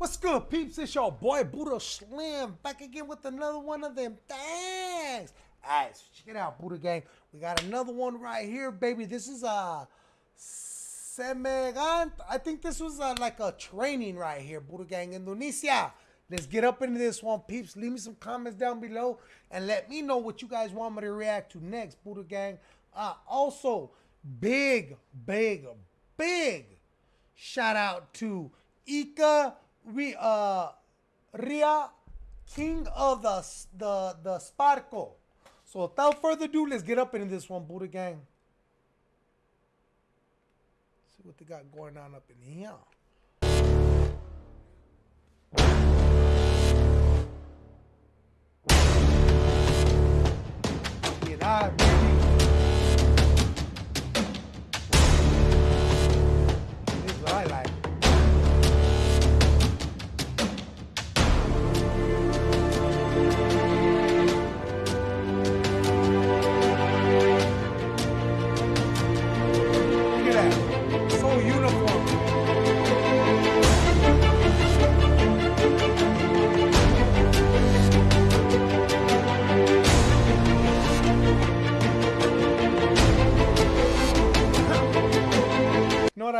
What's good, peeps? It's your boy Buddha Slim back again with another one of them things. Alright, so check it out, Buddha Gang. We got another one right here, baby. This is a Semegant. I think this was uh like a training right here, Buddha Gang, Indonesia. Let's get up into this one, peeps. Leave me some comments down below and let me know what you guys want me to react to next, Buddha Gang. Uh, also, big, big, big shout out to Ika we uh Ria, king of the the the Sparko. So without further ado, let's get up into this one, Buddha gang. See what they got going on up in here.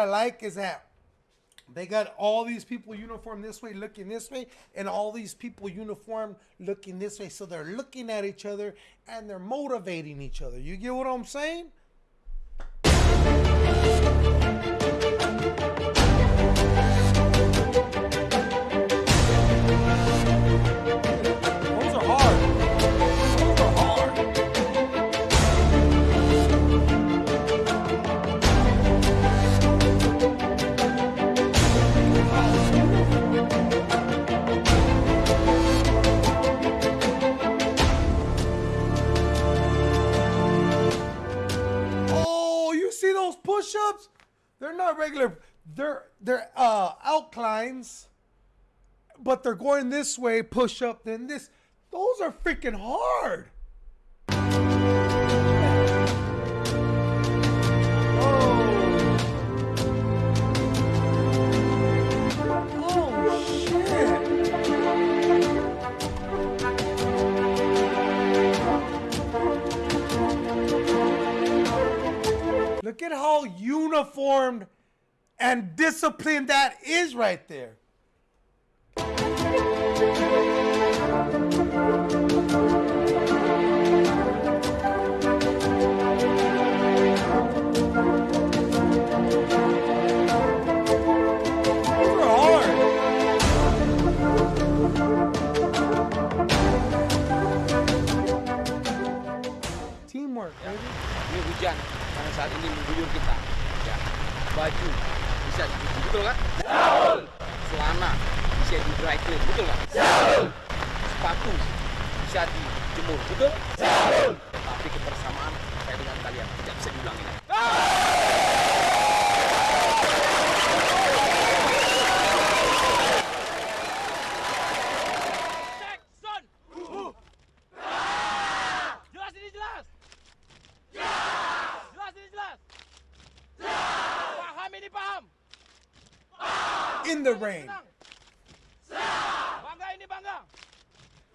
I like is that they got all these people uniform this way, looking this way, and all these people uniform looking this way. So they're looking at each other and they're motivating each other. You get what I'm saying? Push-ups? They're not regular. They're they're uh outlines, but they're going this way, push up, then this. Those are freaking hard. Look at how uniformed and disciplined that is right there. Ini mengguyur kita. Ya. Baju bisa dicuci, betul kan? Betul. Celana bisa di dry clean, betul kan? Betul. Sepatu bisa dijemur, betul? Betul. Tapi kebersamaan saya dengan kalian tidak bisa diulangi lagi. Ini paham. In the rain. Bangga ini bangga.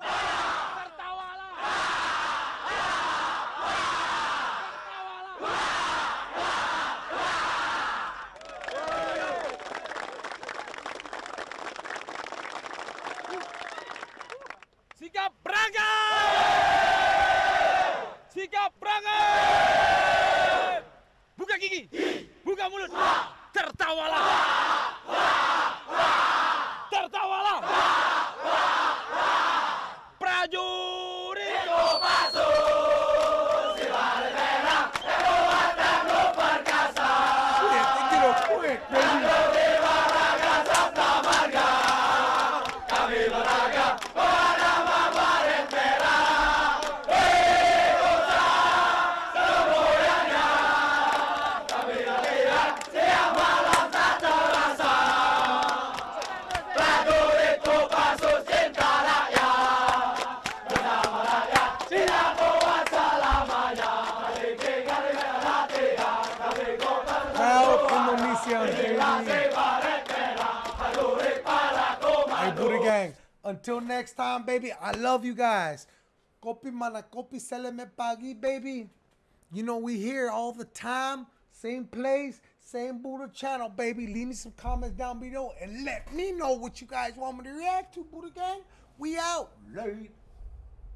Tertawalah. Tertawalah. Sikap berangkat! Sikap berangkat! Buka gigi, buka mulut, tertawalah! Hey, Buddha Gang. Until next time, baby. I love you guys. Kopi mana kopi seleme pagi, baby. You know we here all the time. Same place, same Buddha channel, baby. Leave me some comments down below and let me know what you guys want me to react to, Buddha Gang. We out. Late.